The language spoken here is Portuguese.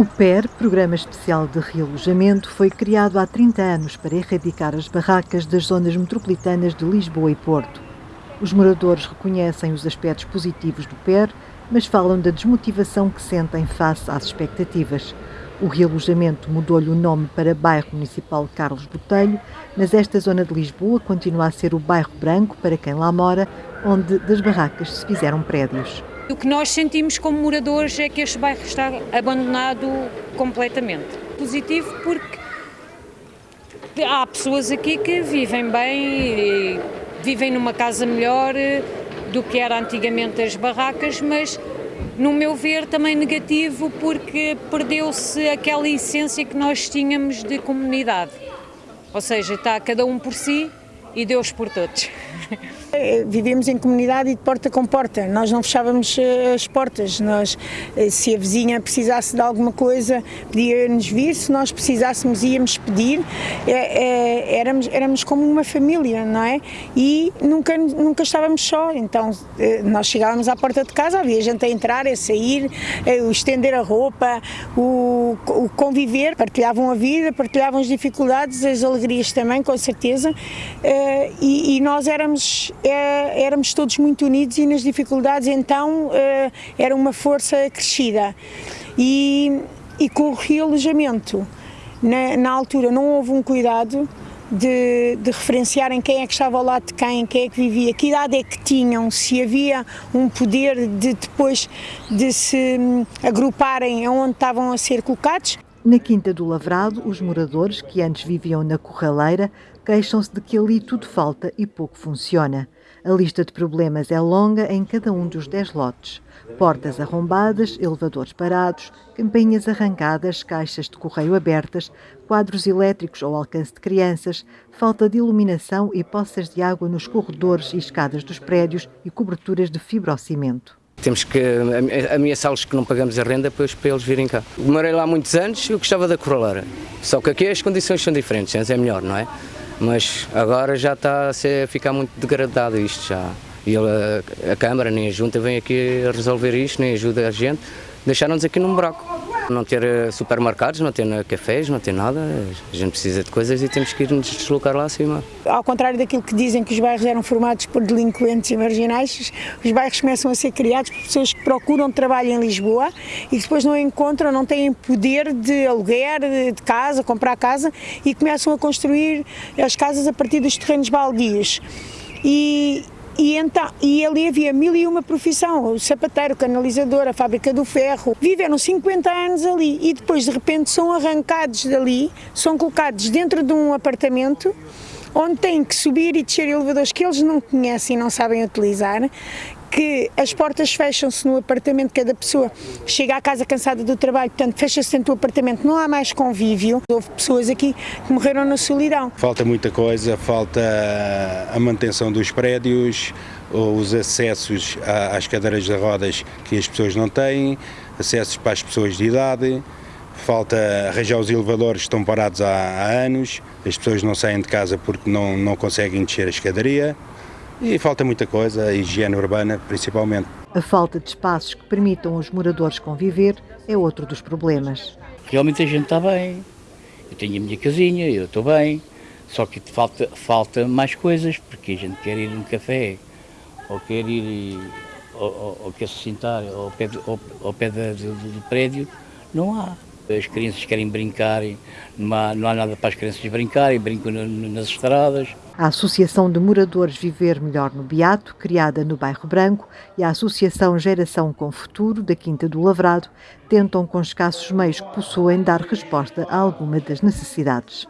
O PER, Programa Especial de Realojamento, foi criado há 30 anos para erradicar as barracas das zonas metropolitanas de Lisboa e Porto. Os moradores reconhecem os aspectos positivos do PER, mas falam da desmotivação que sentem face às expectativas. O realojamento mudou-lhe o nome para Bairro Municipal Carlos Botelho, mas esta zona de Lisboa continua a ser o bairro branco para quem lá mora, onde das barracas se fizeram prédios. O que nós sentimos como moradores é que este bairro está abandonado completamente. Positivo porque há pessoas aqui que vivem bem, vivem numa casa melhor do que era antigamente as barracas, mas no meu ver também negativo porque perdeu-se aquela essência que nós tínhamos de comunidade. Ou seja, está cada um por si e Deus por todos. Eh, Vivemos em comunidade e de porta com porta, nós não fechávamos eh, as portas, nós, eh, se a vizinha precisasse de alguma coisa, pedia-nos vir, se nós precisássemos íamos pedir, é, é, éramos, éramos como uma família, não é? E nunca, nunca estávamos só, então nós chegávamos à porta de casa, havia gente a entrar, a sair, o estender a roupa, o, o conviver, partilhavam a vida, partilhavam as dificuldades, as alegrias também, com certeza, e, e nós éramos é, éramos todos muito unidos e nas dificuldades então é, era uma força crescida. E, e com o realojamento, na, na altura não houve um cuidado de, de, referenciarem quem é que estava ao lado de quem, quem é que vivia, que idade é que tinham, se havia um poder de depois de se hum, agruparem onde estavam a ser colocados. Na Quinta do Lavrado, os moradores que antes viviam na Corraleira queixam-se de que ali tudo falta e pouco funciona. A lista de problemas é longa em cada um dos 10 lotes. Portas arrombadas, elevadores parados, campainhas arrancadas, caixas de correio abertas, quadros elétricos ao alcance de crianças, falta de iluminação e poças de água nos corredores e escadas dos prédios e coberturas de fibrocimento. Temos que ameaçá-los que não pagamos a renda depois para eles virem cá. Morei lá muitos anos e eu gostava da Corraleira. Só que aqui as condições são diferentes, antes é melhor, não é? Mas agora já está a, ser, a ficar muito degradado isto já. E a, a Câmara nem a Junta vem aqui resolver isto, nem ajuda a gente. Deixaram-nos aqui num buraco não ter eh, supermercados, não ter cafés, não ter nada. A gente precisa de coisas e temos que ir nos deslocar lá acima. Ao contrário daquilo que dizem que os bairros eram formados por delinquentes e marginais, os bairros começam a ser criados por pessoas que procuram trabalho em Lisboa e depois não encontram, não têm poder de aluguer de casa, comprar casa e começam a construir as casas a partir dos terrenos baldios. E, e, então, e ali havia mil e uma profissão, o sapateiro, o canalizador, a fábrica do ferro. Viveram 50 anos ali e depois de repente são arrancados dali, são colocados dentro de um apartamento onde têm que subir e descer elevadores que eles não conhecem e não sabem utilizar, que as portas fecham-se no apartamento, cada pessoa chega à casa cansada do trabalho, portanto fecha-se dentro do apartamento, não há mais convívio. Houve pessoas aqui que morreram na solidão. Falta muita coisa, falta a manutenção dos prédios, os acessos às cadeiras de rodas que as pessoas não têm, acessos para as pessoas de idade, falta arranjar os elevadores que estão parados há, há anos, as pessoas não saem de casa porque não, não conseguem descer a escadaria. E falta muita coisa, a higiene urbana principalmente. A falta de espaços que permitam aos moradores conviver é outro dos problemas. Realmente a gente está bem. Eu tenho a minha casinha, eu estou bem. Só que falta, falta mais coisas, porque a gente quer ir num café, ou quer ir, ou, ou, ou quer se sentar ao pé, ao, ao pé do, do prédio, não há. As crianças querem brincar, não há, não há nada para as crianças brincarem, brincam nas estradas. A Associação de Moradores Viver Melhor no Beato, criada no Bairro Branco, e a Associação Geração com Futuro, da Quinta do Lavrado, tentam, com escassos meios que possuem, dar resposta a alguma das necessidades.